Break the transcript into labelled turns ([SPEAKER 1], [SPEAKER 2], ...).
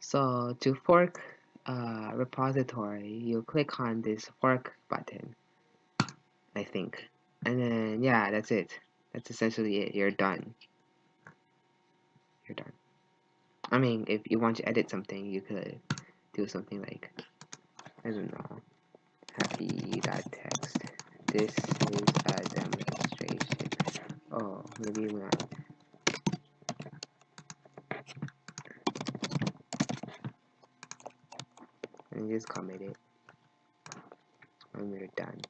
[SPEAKER 1] So to fork a repository, you click on this fork button, I think. And then, yeah, that's it. That's essentially it. You're done. You're done. I mean, if you want to edit something, you could do something like, I don't know, happy.text. This is a demonstration. Oh, maybe not. And just comment it and we're done.